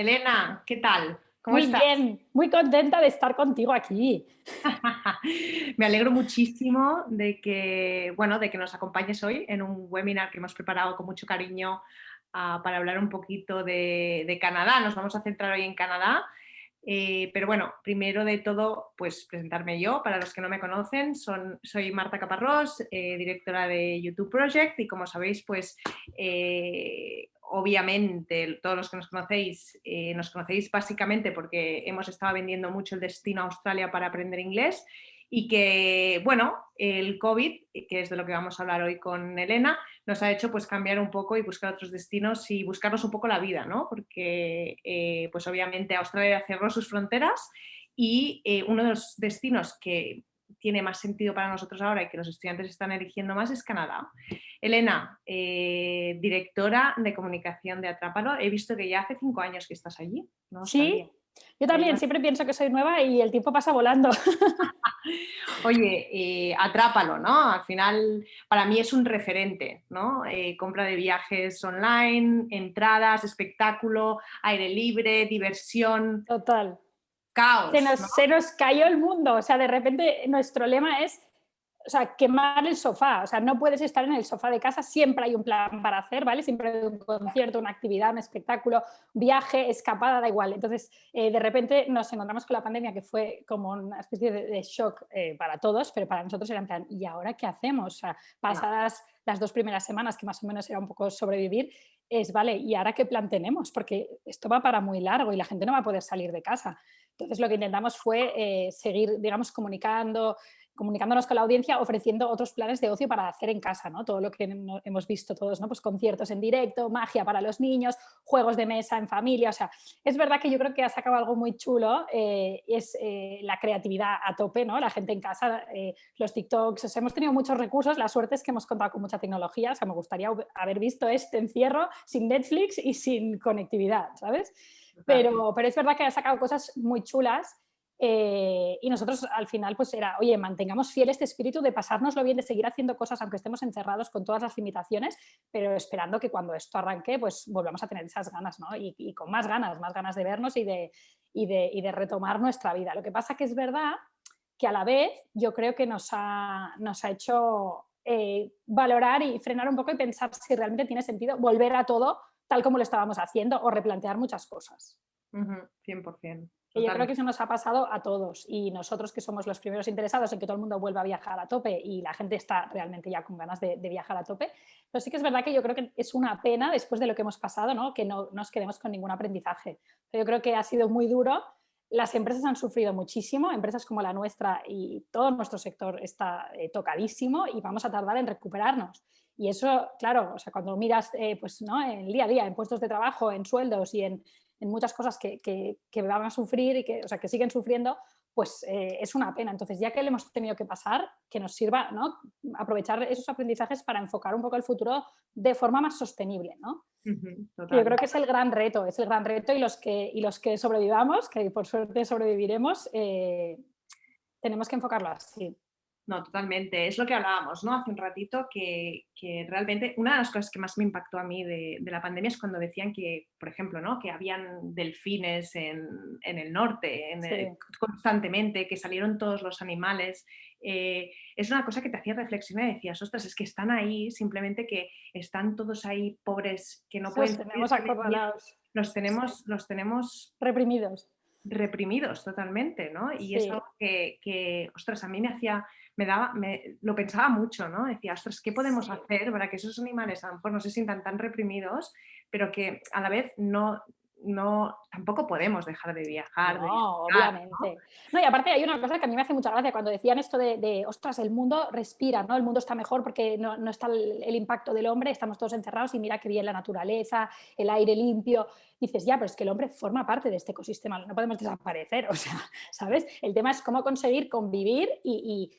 Elena, ¿qué tal? ¿Cómo muy bien, muy contenta de estar contigo aquí. Me alegro muchísimo de que, bueno, de que nos acompañes hoy en un webinar que hemos preparado con mucho cariño ah, para hablar un poquito de, Canadá. Nos vamos a centrar hoy en Canadá. Eh, pero bueno, primero de todo, pues presentarme yo. Para los que no me conocen, son, soy Marta Caparrós, eh, directora de YouTube Project y como sabéis, pues eh, obviamente todos los que nos conocéis, nos conocéis básicamente porque hemos estado vendiendo mucho el destino a Australia para aprender inglés y que, bueno, el COVID, que es de lo que vamos a hablar hoy con Elena, nos ha hecho pues cambiar un poco y buscar otros destinos y buscarnos un poco la vida, ¿no? Porque, eh, pues obviamente Australia cerró sus fronteras y eh, uno de los destinos que tiene más sentido para nosotros ahora y que los estudiantes están eligiendo más es Canadá. Elena, eh, directora de comunicación de Atrápalo, he visto que ya hace cinco años que estás allí. Sí, yo también siempre pienso que soy nueva y el tiempo pasa volando. Oye, eh, Atrápalo, ¿no? Al final para mí es un referente, ¿no? Eh, compra de viajes online, entradas, espectáculo, aire libre, diversión. Total. Caos. se nos cayó el mundo, o sea, de repente nuestro lema es o sea, quemar el sofá, o sea, no puedes estar en el sofá de casa, siempre hay un plan para hacer, ¿vale? Siempre hay un concierto, una actividad, un espectáculo, viaje, escapada, da igual. Entonces, eh, de repente nos encontramos con la pandemia que fue como una especie de, shock eh, para todos, pero para nosotros era en plan, ¿y ahora qué hacemos? O sea, pasadas las dos primeras semanas, que más o menos era un poco sobrevivir, es, vale, ¿y ahora qué plan tenemos? Porque esto va para muy largo y la gente no va a poder salir de casa. Entonces, lo que intentamos fue eh, seguir, digamos, comunicando, comunicándonos con la audiencia, ofreciendo otros planes de ocio para hacer en casa, ¿no? Todo lo que hemos visto todos, ¿no? Pues conciertos en directo, magia para los niños, juegos de mesa en familia, o sea, es verdad que yo creo que ha sacado algo muy chulo, eh, es eh, la creatividad a tope, ¿no? La gente en casa, eh, los TikToks, hemos tenido muchos recursos, la suerte es que hemos contado con mucha tecnología, o sea, me gustaría haber visto este encierro sin Netflix y sin conectividad, ¿sabes? Pero, pero es verdad que ha sacado cosas muy chulas eh, y nosotros al final pues era, oye, mantengamos fiel este espíritu de pasárnoslo bien, de seguir haciendo cosas aunque estemos encerrados con todas las limitaciones, pero esperando que cuando esto arranque pues volvamos a tener esas ganas, ¿no? Y, con más ganas, más ganas de vernos y de, y de, y de retomar nuestra vida. Lo que pasa que es verdad que a la vez yo creo que nos ha, nos ha hecho eh, valorar y frenar un poco y pensar si realmente tiene sentido volver a todo tal como lo estábamos haciendo o replantear muchas cosas. 100% yo creo que eso nos ha pasado a todos y nosotros que somos los primeros interesados en que todo el mundo vuelva a viajar a tope y la gente está realmente ya con ganas de, viajar a tope, pero sí que es verdad que yo creo que es una pena después de lo que hemos pasado, ¿no? que no nos quedemos con ningún aprendizaje. Yo creo que ha sido muy duro, las empresas han sufrido muchísimo, empresas como la nuestra y todo nuestro sector está eh, tocadísimo y vamos a tardar en recuperarnos. Y eso, claro, o sea, cuando miras eh, pues, ¿no? en el día a día, en puestos de trabajo, en sueldos y en, en muchas cosas que, que, van a sufrir y que, o sea, que siguen sufriendo, pues eh, es una pena. Entonces, ya que le hemos tenido que pasar, que nos sirva ¿no? aprovechar esos aprendizajes para enfocar un poco el futuro de forma más sostenible. ¿no? Yo creo que es el gran reto, es el gran reto y los que, y los que sobrevivamos, que por suerte sobreviviremos, eh, tenemos que enfocarlo así. No, totalmente. Es lo que hablábamos ¿no? hace un ratito, que, realmente una de las cosas que más me impactó a mí de, la pandemia es cuando decían que, por ejemplo, ¿no? que habían delfines en, el norte constantemente, que salieron todos los animales. Eh, es una cosa que te hacía reflexionar y decías, ostras, es que están ahí, simplemente que están todos ahí pobres, que no pueden... Tenemos los tenemos, los tenemos reprimidos reprimidos totalmente, ¿no? Y es algo que, ostras, a mí me hacía, me daba, me, lo pensaba mucho, ¿no? Decía, ostras, ¿qué podemos hacer para que esos animales a lo mejor no se sientan tan reprimidos, pero que a la vez no, no, tampoco podemos dejar de viajar. No, obviamente. ¿no? y aparte hay una cosa que a mí me hace mucha gracia cuando decían esto de, ostras, el mundo respira, ¿no? El mundo está mejor porque no, no está el, el, impacto del hombre, estamos todos encerrados y mira qué bien la naturaleza, el aire limpio dices, ya, pero es que el hombre forma parte de este ecosistema, no podemos desaparecer, o sea, ¿sabes? El tema es cómo conseguir convivir y,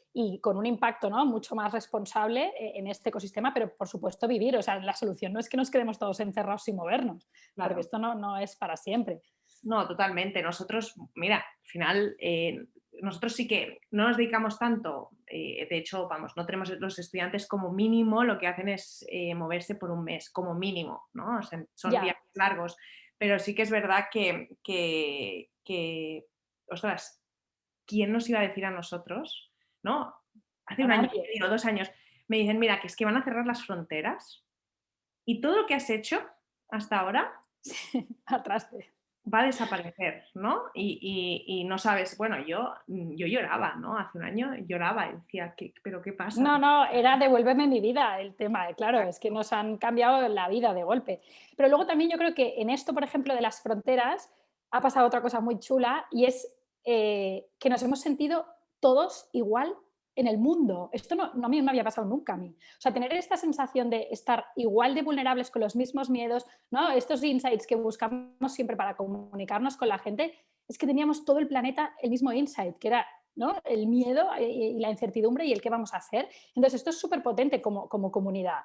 con un impacto ¿no? mucho más responsable eh, en este ecosistema, pero por supuesto vivir, o sea, la solución no es que nos quedemos todos encerrados sin movernos, porque esto no, no es para siempre. No, totalmente. Nosotros, mira, al final, eh, nosotros sí que no nos dedicamos tanto, eh, de hecho, vamos, no tenemos los estudiantes como mínimo, lo que hacen es moverse por un mes, como mínimo, ¿no? son viajes largos, pero sí que es verdad que, que, ostras, ¿quién nos iba a decir a nosotros? ¿No? Hace un año o dos años me dicen, mira, que es que van a cerrar las fronteras y todo lo que has hecho hasta ahora atrás va a desaparecer, ¿no? Y, no sabes, bueno, yo, yo lloraba, ¿no? Hace un año lloraba y decía, ¿pero qué pasa? No, no, era devuélveme mi vida el tema, claro, es que nos han cambiado la vida de golpe. Pero luego también yo creo que en esto, por ejemplo, de las fronteras, ha pasado otra cosa muy chula y es eh, que nos hemos sentido todos igual en el mundo. Esto no, mí me había pasado nunca a mí. O sea, tener esta sensación de estar igual de vulnerables con los mismos miedos, ¿no? estos insights que buscamos siempre para comunicarnos con la gente, es que teníamos todo el planeta el mismo insight, que era ¿no? el miedo y la incertidumbre y el qué vamos a hacer. Entonces, esto es súper potente como, como comunidad.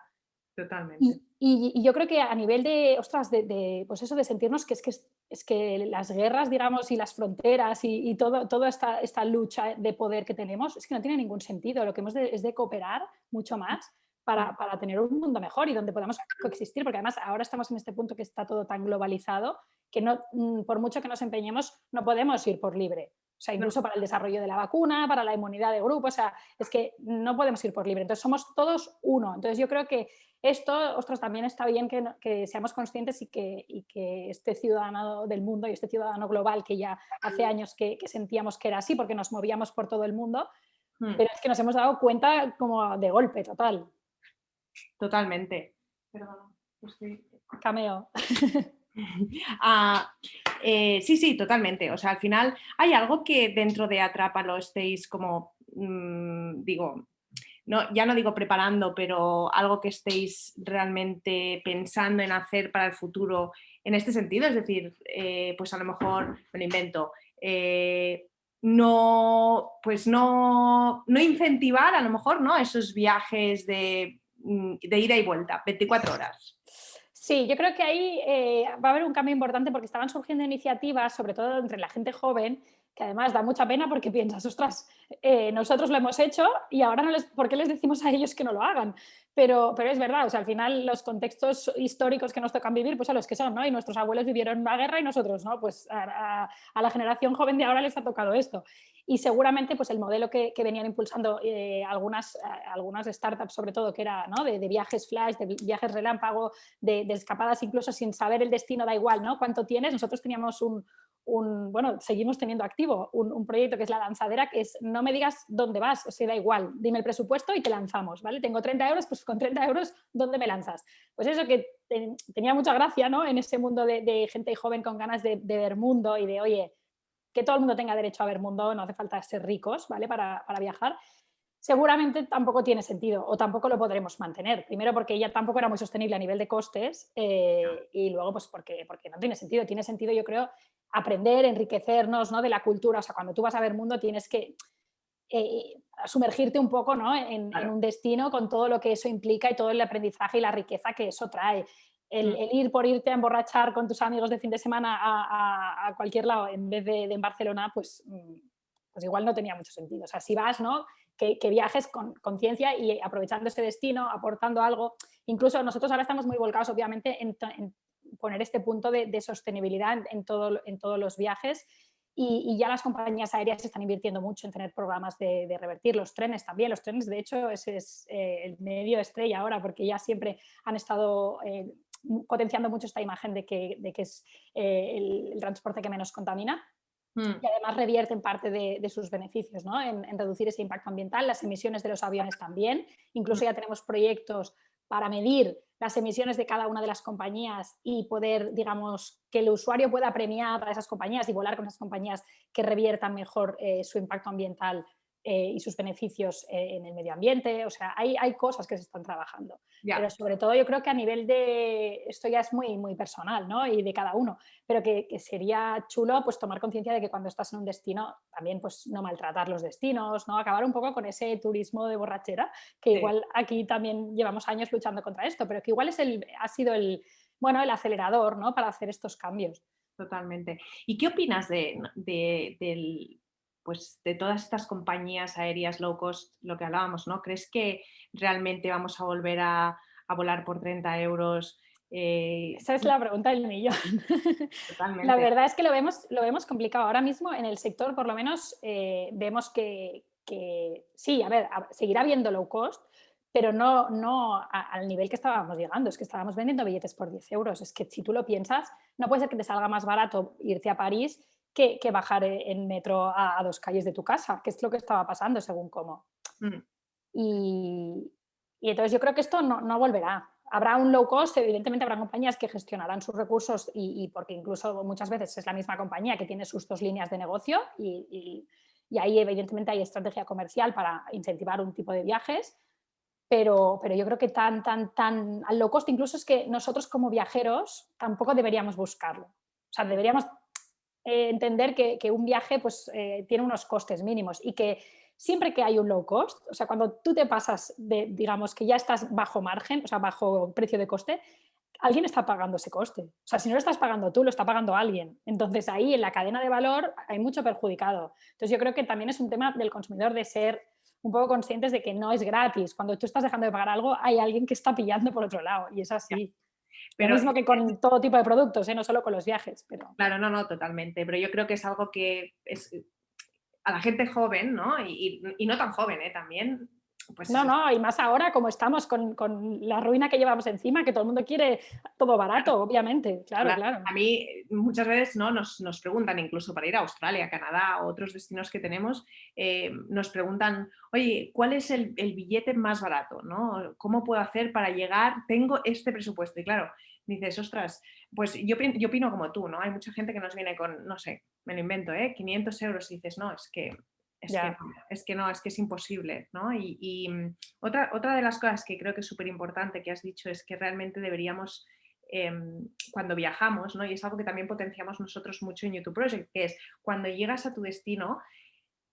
Totalmente. Y, yo creo que a nivel de, ostras, de, pues eso de sentirnos que es que, es que las guerras, digamos, y las fronteras y, todo, toda esta, esta, lucha de poder que tenemos, es que no tiene ningún sentido. Lo que hemos de, es de cooperar mucho más para, para, tener un mundo mejor y donde podamos coexistir, porque además ahora estamos en este punto que está todo tan globalizado que no, mm, por mucho que nos empeñemos, no podemos ir por libre. O sea, incluso para el desarrollo de la vacuna, para la inmunidad de grupo, o sea, es que no podemos ir por libre. Entonces somos todos uno. Entonces yo creo que esto, ostras, también está bien que, seamos conscientes y que, que, este ciudadano del mundo y este ciudadano global que ya hace años que, sentíamos que era así porque nos movíamos por todo el mundo, hmm. pero es que nos hemos dado cuenta como de golpe total. Totalmente. Cameo. Ah, eh, sí, sí, totalmente. O sea, al final hay algo que dentro de Atrápalo estéis como, mm, digo, no, ya no digo preparando, pero algo que estéis realmente pensando en hacer para el futuro en este sentido, es decir, eh, pues a lo mejor, me lo invento, eh, no, pues no, no, incentivar a lo mejor ¿no? esos viajes de, mm, de ida y vuelta, 24 horas. Sí, yo creo que ahí eh, va a haber un cambio importante porque estaban surgiendo iniciativas, sobre todo entre la gente joven, que además da mucha pena porque piensas, ostras, eh, nosotros lo hemos hecho y ahora no les, ¿por qué les decimos a ellos que no lo hagan? Pero, pero es verdad, o sea, al final los contextos históricos que nos tocan vivir, pues a los que son, ¿no? Y nuestros abuelos vivieron una guerra y nosotros, ¿no? Pues a, la generación joven de ahora les ha tocado esto. Y seguramente pues el modelo que, venían impulsando eh, algunas, algunas startups, sobre todo, que era ¿no? de, viajes flash, de viajes relámpago, de, de escapadas incluso sin saber el destino, da igual, ¿no? ¿Cuánto tienes? Nosotros teníamos un, un, bueno, seguimos teniendo activo un, proyecto que es la lanzadera, que es no me digas dónde vas, o sea, da igual, dime el presupuesto y te lanzamos, ¿vale? Tengo 30 euros, pues con 30 euros, ¿dónde me lanzas? Pues eso que tenía mucha gracia, ¿no? En ese mundo de, gente joven con ganas de, ver mundo y de, oye, que todo el mundo tenga derecho a ver mundo, no hace falta ser ricos, ¿vale? Para, para viajar seguramente tampoco tiene sentido o tampoco lo podremos mantener. Primero porque ya tampoco era muy sostenible a nivel de costes eh, y luego pues porque, porque no tiene sentido. Tiene sentido yo creo aprender, enriquecernos ¿no? de la cultura. O sea, cuando tú vas a ver mundo tienes que eh, sumergirte un poco ¿no? en, un destino con todo lo que eso implica y todo el aprendizaje y la riqueza que eso trae. El, mm. ir por irte a emborrachar con tus amigos de fin de semana a, cualquier lado en vez de, en Barcelona, pues, mm, pues igual no tenía mucho sentido. O sea, si vas, ¿no? Que, viajes con conciencia y aprovechando ese destino, aportando algo. Incluso nosotros ahora estamos muy volcados, obviamente, en, poner este punto de, sostenibilidad en, todo, en todos los viajes y, ya las compañías aéreas están invirtiendo mucho en tener programas de, revertir los trenes también. Los trenes, de hecho, ese es eh, el medio estrella ahora porque ya siempre han estado eh, potenciando mucho esta imagen de que, de que es eh, el, transporte que menos contamina. Mm. y además revierten parte de, sus beneficios ¿no? en, reducir ese impacto ambiental, las emisiones de los aviones también, incluso mm. ya tenemos proyectos para medir las emisiones de cada una de las compañías y poder, digamos, que el usuario pueda premiar a esas compañías y volar con esas compañías que reviertan mejor eh, su impacto ambiental eh, y sus beneficios eh, en el medio ambiente, o sea, hay, hay cosas que se están trabajando. Pero sobre todo yo creo que a nivel de, esto ya es muy, muy personal, ¿no? Y de cada uno, pero que, sería chulo pues tomar conciencia de que cuando estás en un destino también pues no maltratar los destinos, ¿no? Acabar un poco con ese turismo de borrachera, que igual aquí también llevamos años luchando contra esto, pero que igual es el, ha sido el, bueno, el acelerador, ¿no? Para hacer estos cambios. Totalmente. ¿Y qué opinas de, del pues de todas estas compañías aéreas low cost, lo que hablábamos, ¿no? ¿Crees que realmente vamos a volver a, volar por 30 euros Eh, Esa es la pregunta del millón. La verdad es que lo vemos, lo vemos complicado. Ahora mismo en el sector, por lo menos, eh, vemos que, sí, a ver, seguirá habiendo low cost, pero no, no al nivel que estábamos llegando. Es que estábamos vendiendo billetes por 10 euros. Es que si tú lo piensas, no puede ser que te salga más barato irte a París que, bajar en metro a, dos calles de tu casa, que es lo que estaba pasando según cómo. Mm. Y, y, entonces yo creo que esto no, no volverá habrá un low cost, evidentemente habrá compañías que gestionarán sus recursos y, porque incluso muchas veces es la misma compañía que tiene sus dos líneas de negocio y, ahí evidentemente hay estrategia comercial para incentivar un tipo de viajes, pero, pero yo creo que tan, tan, tan al low cost incluso es que nosotros como viajeros tampoco deberíamos buscarlo. O sea, deberíamos eh, entender que, un viaje pues, eh, tiene unos costes mínimos y que siempre que hay un low cost, o sea, cuando tú te pasas de, digamos, que ya estás bajo margen, o sea, bajo precio de coste, alguien está pagando ese coste. O sea, si no lo estás pagando tú, lo está pagando alguien. Entonces ahí en la cadena de valor hay mucho perjudicado. Entonces yo creo que también es un tema del consumidor de ser un poco conscientes de que no es gratis. Cuando tú estás dejando de pagar algo, hay alguien que está pillando por otro lado y es así. Pero, Lo mismo que con todo tipo de productos, ¿eh? no solo con los viajes. Pero... Claro, no, no, totalmente. Pero yo creo que es algo que es, a la gente joven, ¿no? Y, no tan joven, ¿eh? También. Pues no, no, y más ahora como estamos con, la ruina que llevamos encima, que todo el mundo quiere todo barato, obviamente, claro, claro. A mí muchas veces ¿no? nos, preguntan, incluso para ir a Australia, Canadá o otros destinos que tenemos, eh, nos preguntan, oye, ¿cuál es el, el, billete más barato? ¿no? ¿Cómo puedo hacer para llegar? Tengo este presupuesto. Y claro, dices, ostras, pues yo, yo opino como tú, ¿no? Hay mucha gente que nos viene con, no sé, me lo invento, ¿eh? 500 euros y dices, no, es que es, que no, es que no, es que es imposible, ¿no? Y, mm, otra, otra de las cosas que creo que es súper importante que has dicho es que realmente deberíamos, em, cuando viajamos, ¿no? Y es algo que también potenciamos nosotros mucho en YouTube Project, que es cuando llegas a tu destino,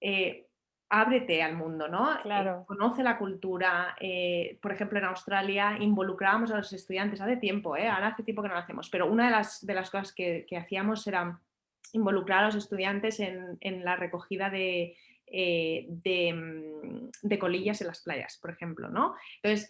eh, ábrete al mundo, ¿no? Eh, claro. conoce la cultura. Eh, por ejemplo, en Australia involucrábamos a los estudiantes hace tiempo, ¿eh? ahora hace tiempo que no lo hacemos, pero una de las, de las cosas que, hacíamos era involucrar a los estudiantes en, la recogida de, mm, de, colillas en las playas, por ejemplo, ¿no? Entonces,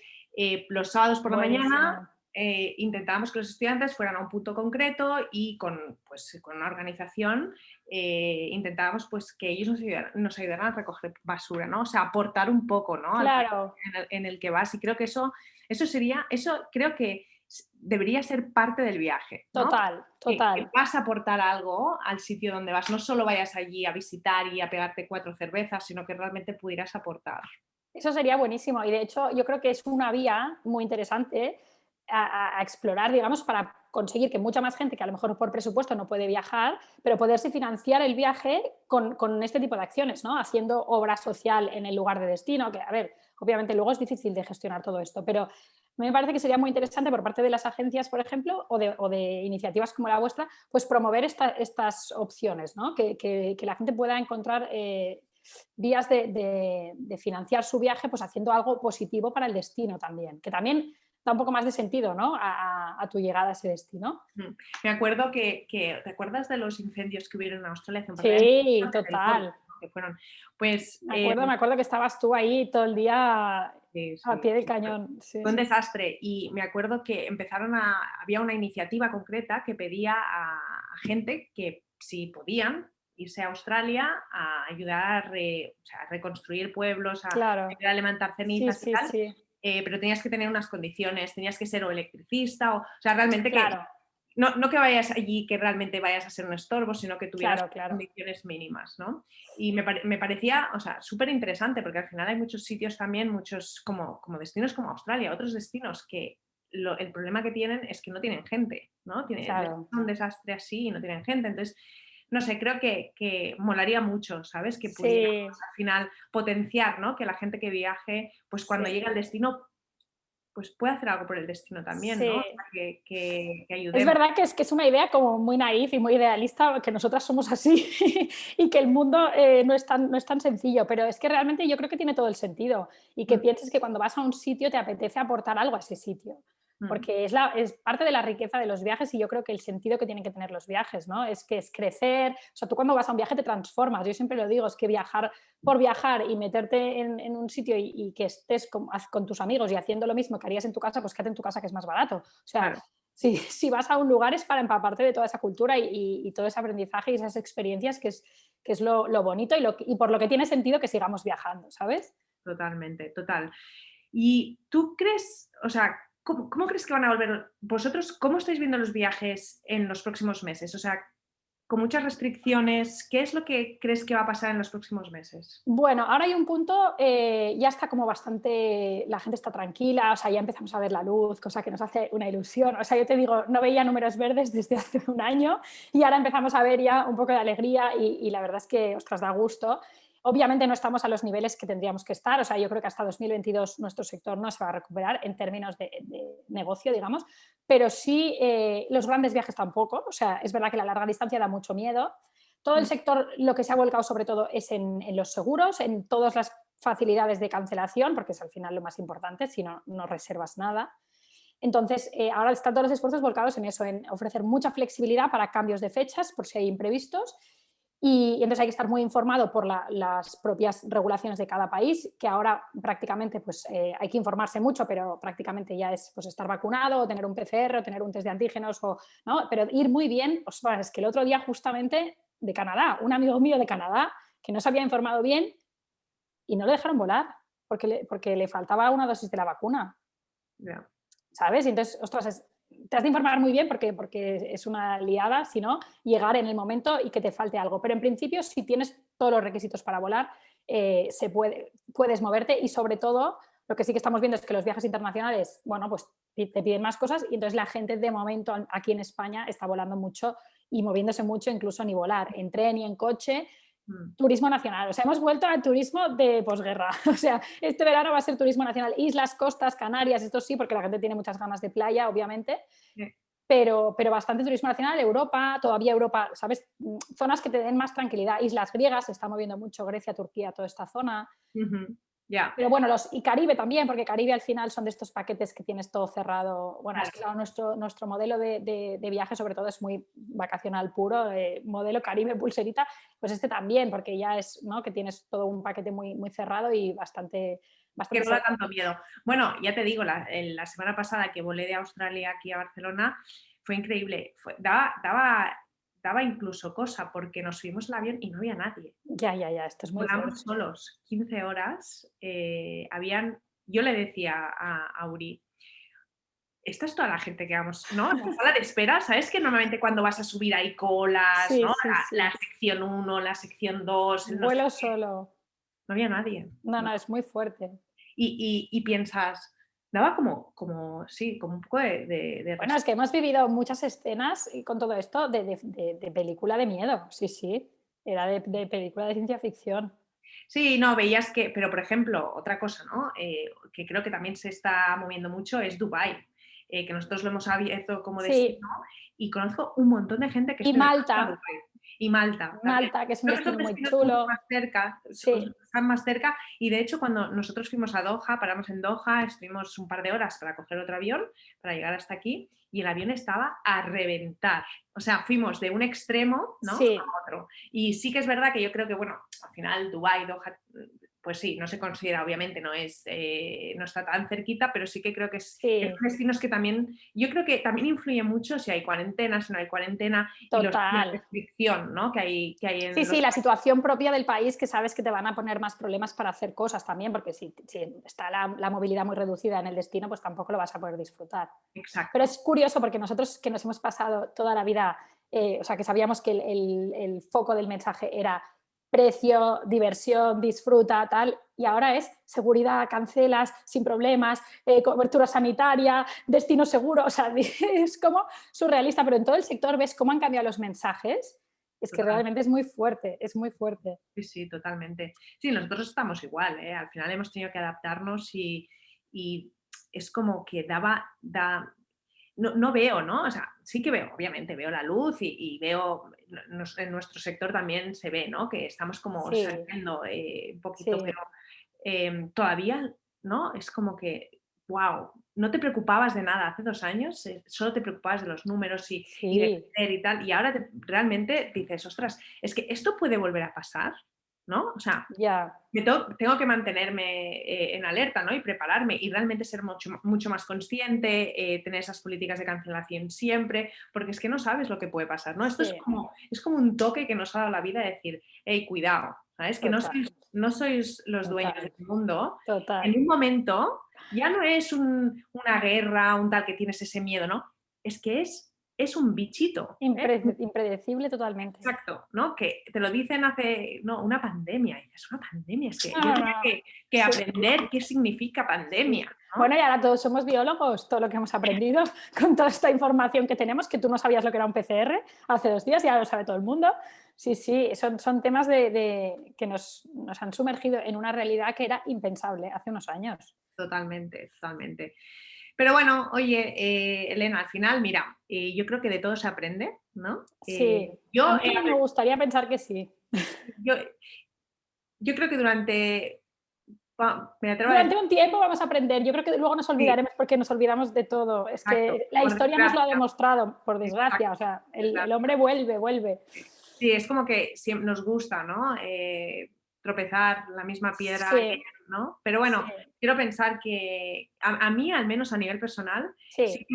los sábados por la mañana eh, intentábamos que los estudiantes fueran a un punto concreto y con, pues, con una organización eh, intentábamos pues, que ellos nos ayudaran, a recoger basura, ¿no? O sea, aportar un poco ¿no? Claro. En, el, que vas. Y creo que eso, eso sería, eso creo que debería ser parte del viaje. Total, total. Que, vas a aportar algo al sitio donde vas. No solo vayas allí a visitar y a pegarte cuatro cervezas, sino que realmente pudieras aportar. Eso sería buenísimo y de hecho yo creo que es una vía muy interesante a, explorar, digamos, para conseguir que mucha más gente que a lo mejor por presupuesto no puede viajar, pero poderse financiar el viaje con, con, este tipo de acciones, ¿no? Haciendo obra social en el lugar de destino, que a ver, obviamente luego es difícil de gestionar todo esto, pero me parece que sería muy interesante por parte de las agencias, por ejemplo, o de, o de iniciativas como la vuestra, pues promover estas opciones, ¿no? que, que, la gente pueda encontrar eh, vías de, de, financiar su viaje pues haciendo algo positivo para el destino también, que también da un poco más de sentido ¿no? a, tu llegada a ese destino. Mm. Me acuerdo que, ¿te acuerdas de los incendios que hubieron en Australia? sí, total. Que fueron, pues, me, acuerdo, em, me acuerdo que estabas tú ahí todo el día a pie del cañón. fue un desastre y me acuerdo que empezaron a, había una iniciativa concreta que pedía a, gente que si podían irse a Australia a ayudar a, reconstruir pueblos, a ayudar a levantar cenizas y tal. Eh, pero tenías que tener unas condiciones, tenías que ser o electricista, o, o sea, realmente que... No, no, que vayas allí que realmente vayas a ser un estorbo, sino que tuvieras condiciones mínimas, ¿no? Y me, me parecía, o sea, súper interesante porque al final hay muchos sitios también, muchos como, como destinos como Australia, otros destinos que el problema que tienen es que no tienen gente, ¿no? Tienen un desastre así y no tienen gente. Entonces, no sé, creo que, que molaría mucho, ¿sabes? Que pudiéramos al final potenciar, ¿no? Que la gente que viaje, pues cuando llega al destino, pues puede hacer algo por el destino también, ¿no? que, que, Es verdad que es, que es una idea como muy naif y muy idealista, que nosotras somos así y que el mundo eh, no, es tan, no es tan sencillo, pero es que realmente yo creo que tiene todo el sentido y que mm. pienses que cuando vas a un sitio te apetece aportar algo a ese sitio. Mm. porque es, la, es parte de la riqueza de los viajes y yo creo que el sentido que tienen que tener los viajes, ¿no? Es que es crecer, o sea, tú cuando vas a un viaje te transformas, yo siempre lo digo, es que viajar por viajar y meterte en, un sitio y, que estés con, tus amigos y haciendo lo mismo que harías en tu casa, pues quédate en tu casa que es más barato. O sea, si, si, vas a un lugar es para empaparte de toda esa cultura y, todo ese aprendizaje y esas experiencias que es, que es lo, bonito y, lo, y por lo que tiene sentido que sigamos viajando, ¿sabes? Totalmente, total. ¿Y tú crees, o sea, ¿cómo, ¿cómo, crees que van a volver vosotros? ¿Cómo estáis viendo los viajes en los próximos meses? O sea, con muchas restricciones. ¿Qué es lo que crees que va a pasar en los próximos meses? Bueno, ahora hay un punto, eh, ya está como bastante, la gente está tranquila, o sea, ya empezamos a ver la luz, cosa que nos hace una ilusión. O sea, yo te digo, no veía números verdes desde hace un año y ahora empezamos a ver ya un poco de alegría y, y la verdad es que, ostras, da gusto. Obviamente no estamos a los niveles que tendríamos que estar, o sea, yo creo que hasta 2022 nuestro sector no se va a recuperar en términos de, negocio, digamos, pero sí eh, los grandes viajes tampoco, o sea, es verdad que la larga distancia da mucho miedo. Todo el mm. sector lo que se ha volcado sobre todo es en, los seguros, en todas las facilidades de cancelación, porque es al final lo más importante, si no, no reservas nada. Entonces, eh, ahora están todos los esfuerzos volcados en eso, en ofrecer mucha flexibilidad para cambios de fechas, por si hay imprevistos, y, entonces hay que estar muy informado por las propias regulaciones de cada país, que ahora prácticamente pues, eh, hay que informarse mucho, pero prácticamente ya es pues, estar vacunado, o tener un PCR, o tener un test de antígenos, o, ¿no? pero ir muy bien. es que el otro día justamente de Canadá, un amigo mío de Canadá que no se había informado bien y no le dejaron volar porque le, porque le faltaba una dosis de la vacuna. ¿Sabes? Y entonces, ostras, es, te has de informar muy bien porque, porque es una liada, si no, llegar en el momento y que te falte algo. Pero en principio, si tienes todos los requisitos para volar, eh, se puede, puedes moverte y sobre todo, lo que sí que estamos viendo es que los viajes internacionales, bueno, pues te piden más cosas y entonces la gente de momento aquí en España está volando mucho y moviéndose mucho, incluso ni volar, en tren y en coche. Turismo nacional, o sea, hemos vuelto al turismo de posguerra, o sea, este verano va a ser turismo nacional, islas, costas, Canarias, esto sí, porque la gente tiene muchas ganas de playa, obviamente, pero, pero bastante turismo nacional, Europa, todavía Europa, ¿sabes? Mm, zonas que te den más tranquilidad, islas griegas, se está moviendo mucho Grecia, Turquía, toda esta zona. Pero bueno, los, y Caribe también, porque Caribe al final son de estos paquetes que tienes todo cerrado. Bueno, es que nuestro, nuestro modelo de, de, viaje sobre todo es muy vacacional puro, eh, modelo Caribe pulserita, pues este también, porque ya es, ¿no? Que tienes todo un paquete muy, muy cerrado y bastante... bastante que no da tanto miedo. Bueno, ya te digo, la, la, semana pasada que volé de Australia aquí a Barcelona, fue increíble. Fue, daba, daba daba incluso cosa porque nos subimos al avión y no había nadie. Ya, ya, ya, esto es muy Volamos solos 15 horas, eh, habían, yo le decía a, a Uri, esta es toda la gente que vamos, ¿no? En la sala de espera, ¿sabes que normalmente cuando vas a subir hay colas, ¿no? la, sección 1, la sección 2. Vuelo solo. No había nadie. No, no, es muy fuerte. Y, y, y piensas, daba como, como, sí, como un poco de, Bueno, es que hemos vivido muchas escenas con todo esto de, película de miedo, sí, sí, era de, película de ciencia ficción. Sí, no, veías que, pero por ejemplo, otra cosa, ¿no? Eh, que creo que también se está moviendo mucho es Dubai, eh, que nosotros lo hemos abierto como destino y conozco un montón de gente que... Y Malta y Malta. Malta, que es un destino muy chulo. Más cerca, Están más cerca y de hecho cuando nosotros fuimos a Doha, paramos en Doha, estuvimos un par de horas para coger otro avión, para llegar hasta aquí y el avión estaba a reventar. O sea, fuimos de un extremo ¿no? a otro. Y sí que es verdad que yo creo que, bueno, al final Dubái, Doha, pues sí, no se considera, obviamente, no es, eh, no está tan cerquita, pero sí que creo que es, destinos que también, yo creo que también influye mucho si hay cuarentena, si no hay cuarentena, Total. y la restricción ¿no? que hay, que hay en Sí, sí, la situación propia del país que sabes que te van a poner más problemas para hacer cosas también, porque si, está la, movilidad muy reducida en el destino, pues tampoco lo vas a poder disfrutar. Exacto. Pero es curioso porque nosotros que nos hemos pasado toda la vida, eh, o sea, que sabíamos que el foco del mensaje era precio, diversión, disfruta, tal, y ahora es seguridad, cancelas sin problemas, eh, cobertura sanitaria, destino seguro, o sea, es como surrealista, pero en todo el sector ves cómo han cambiado los mensajes, es que realmente es muy fuerte, es muy fuerte. Sí, sí, totalmente. Sí, nosotros estamos igual, ¿eh? al final hemos tenido que adaptarnos y, es como que daba, da, no, veo, ¿no? O sea, sí que veo, obviamente, veo la luz y, veo, en nuestro sector también se ve, ¿no? Que estamos como saliendo eh, un poquito, pero em, todavía, ¿no? Es como que, wow, no te preocupabas de nada hace dos años, eh, solo te preocupabas de los números y, y de y tal, y ahora realmente dices, ostras, es que esto puede volver a pasar. ¿No? O sea, ya tengo, que mantenerme eh, en alerta, ¿no? Y prepararme y realmente ser mucho, mucho más consciente, eh, tener esas políticas de cancelación siempre, porque es que no sabes lo que puede pasar, ¿no? Esto es, como, es como un toque que nos ha dado la vida de decir, hey, cuidado, ¿sabes? Que no sois, no sois los dueños del mundo. En un momento ya no es una guerra, un tal que tienes ese miedo, ¿no? Es que es es un bichito. ¿eh? Impredecible totalmente. Exacto, ¿no? Que te lo dicen hace, no, una pandemia. Es una pandemia, es que yo tenía que, aprender qué significa pandemia. Bueno, y ahora todos somos biólogos, todo lo que hemos aprendido con toda esta información que tenemos, que tú no sabías lo que era un PCR hace dos días, ya lo sabe todo el mundo. Sí, sí, son, son temas de, que nos, nos han sumergido en una realidad que era impensable hace unos años. Totalmente, totalmente. Pero bueno, oye, eh, Elena, al final, mira, eh, yo creo que de todo se aprende, ¿no? Sí, eh, yo, me gustaría pensar que sí. Yo, yo creo que durante... durante un tiempo vamos a aprender, yo creo que luego nos olvidaremos porque nos olvidamos de todo. Es que la historia nos lo ha demostrado, por desgracia, o sea, el, hombre vuelve, vuelve. Sí, es como que siempre nos gusta, ¿no? Tropezar la misma piedra, ¿no? Pero bueno, quiero pensar que a, mí, al menos a nivel personal, sí,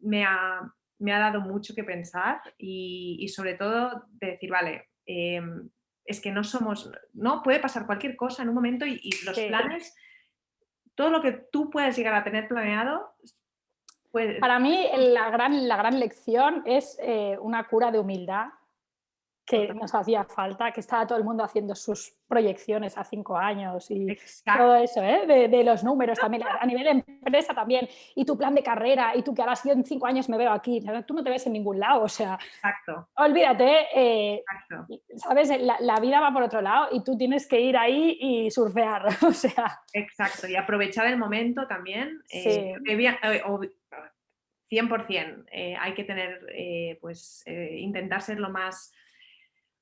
me, ha, dado mucho que pensar y, sobre todo de decir, vale, em, es que no somos, no puede pasar cualquier cosa en un momento y, los planes, todo lo que tú puedes llegar a tener planeado, Para mí la gran, la gran lección es eh, una cura de humildad que nos hacía falta, que estaba todo el mundo haciendo sus proyecciones a cinco años y todo eso, ¿eh? de, los números también, a nivel de empresa también, y tu plan de carrera, y tú que ahora yo en cinco años me veo aquí, tú no te ves en ningún lado, o sea, Exacto. olvídate, eh, ¿sabes? La, vida va por otro lado y tú tienes que ir ahí y surfear, o sea. Exacto, y aprovechar el momento también. Eh, 100%, eh, hay que tener, pues, intentar ser lo más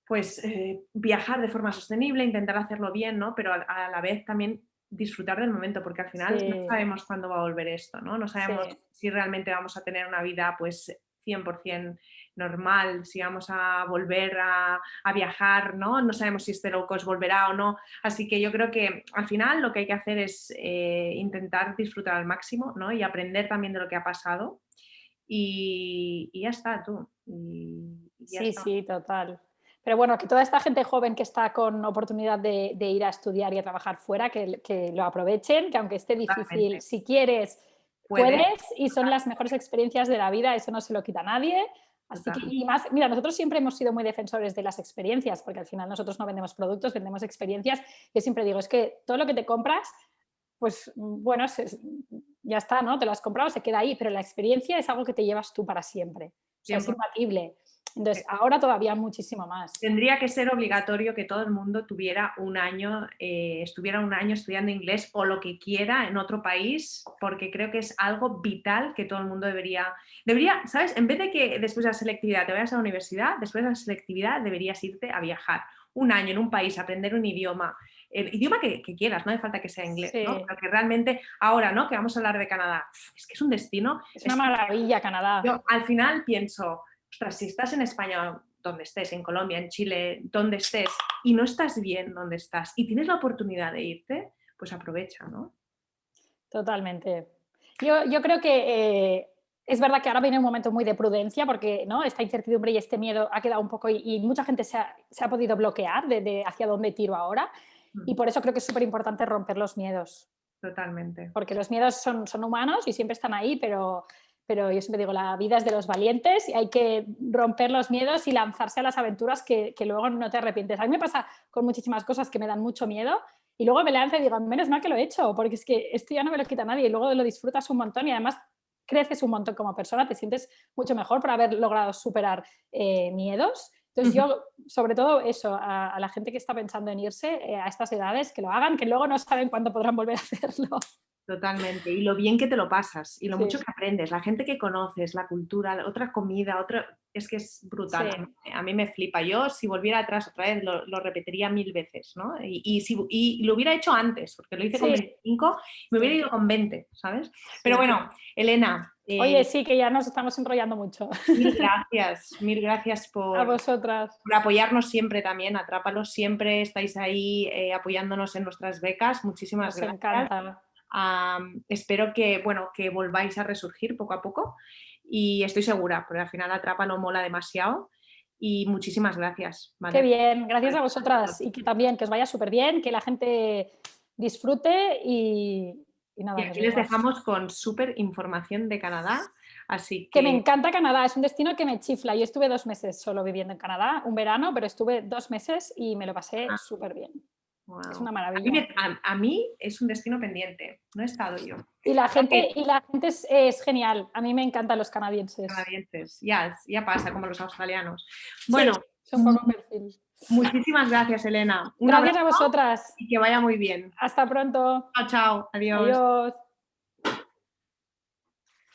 pues eh, viajar de forma sostenible, intentar hacerlo bien, ¿no? Pero a, la vez también disfrutar del momento, porque al final no sabemos cuándo va a volver esto, ¿no? No sabemos si realmente vamos a tener una vida pues 100% normal, si vamos a volver a, viajar, ¿no? No sabemos si este low volverá o no. Así que yo creo que al final lo que hay que hacer es eh, intentar disfrutar al máximo, ¿no? Y aprender también de lo que ha pasado. Y, ya está, tú. sí, sí, total. Pero bueno, que toda esta gente joven que está con oportunidad de, ir a estudiar y a trabajar fuera, que, lo aprovechen, que aunque esté difícil, si quieres, puedes y son las mejores experiencias de la vida, eso no se lo quita a nadie. Así que, y más, mira, nosotros siempre hemos sido muy defensores de las experiencias, porque al final nosotros no vendemos productos, vendemos experiencias. Yo siempre digo, es que todo lo que te compras, pues bueno, ya está, ¿no? Te lo has comprado, se queda ahí, pero la experiencia es algo que te llevas tú para siempre. es imbatible. Entonces, eh, ahora todavía muchísimo más. Tendría que ser obligatorio que todo el mundo tuviera un año, eh, estuviera un año estudiando inglés o lo que quiera en otro país, porque creo que es algo vital que todo el mundo debería, debería, ¿sabes? En vez de que después de la selectividad te vayas a la universidad, después de la selectividad deberías irte a viajar un año en un país, aprender un idioma, el idioma que, quieras, no hace falta que sea inglés, ¿no? Porque realmente ahora, ¿no? Que vamos a hablar de Canadá, es que es un destino. Es una maravilla Canadá. Yo al final pienso, estás en España, donde estés, en Colombia, en Chile, donde estés, y no estás bien donde estás y tienes la oportunidad de irte, pues aprovecha, ¿no? Totalmente. Yo, yo creo que eh, es verdad que ahora viene un momento muy de prudencia porque ¿no? esta incertidumbre y este miedo ha quedado un poco y, mucha gente se ha, se ha, podido bloquear de, hacia dónde tiro ahora y mm. por eso creo que es súper importante romper los miedos. Totalmente. Porque los miedos son, son humanos y siempre están ahí, pero pero yo siempre digo, la vida es de los valientes y hay que romper los miedos y lanzarse a las aventuras que, luego no te arrepientes. A mí me pasa con muchísimas cosas que me dan mucho miedo y luego me lanzo y digo, menos mal que lo he hecho, porque es que esto ya no me lo quita nadie y luego lo disfrutas un montón y además creces un montón como persona, te sientes mucho mejor por haber logrado superar eh, miedos. Entonces yo, sobre todo eso, a, la gente que está pensando en irse eh, a estas edades, que lo hagan, que luego no saben cuándo podrán volver a hacerlo. Totalmente. Y lo bien que te lo pasas y lo mucho que aprendes, la gente que conoces, la cultura, otra comida, otra... Es que es brutal. A mí me flipa. Yo si volviera atrás otra vez lo, repetiría mil veces, ¿no? Y, si, y, lo hubiera hecho antes, porque lo hice con 25 me hubiera ido con 20, ¿sabes? Pero bueno, Elena... Oye, eh, sí, que ya nos estamos enrollando mucho. Mil gracias, mil gracias por, a vosotras. por apoyarnos siempre también, atrápalos siempre, estáis ahí eh, apoyándonos en nuestras becas. Muchísimas nos gracias. Encanta espero que, bueno, que volváis a resurgir poco a poco y estoy segura, porque al final Atrapa no mola demasiado y muchísimas gracias. Qué bien, gracias a vosotras y que también que os vaya súper bien, que la gente disfrute y, nada. Y aquí les dejamos con súper información de Canadá. Así que... que... me encanta Canadá, es un destino que me chifla. Yo estuve dos meses solo viviendo en Canadá, un verano, pero estuve dos meses y me lo pasé ah. súper bien. Es una maravilla. A mí, es un destino pendiente, no he estado yo. Y la gente, y la gente es, genial, a mí me encantan los canadienses. Canadienses, ya, ya pasa, como los australianos. Bueno, son poco perfil. Muchísimas gracias, Elena. gracias a vosotras. Y que vaya muy bien. Hasta pronto. Chao, chao. Adiós. Adiós.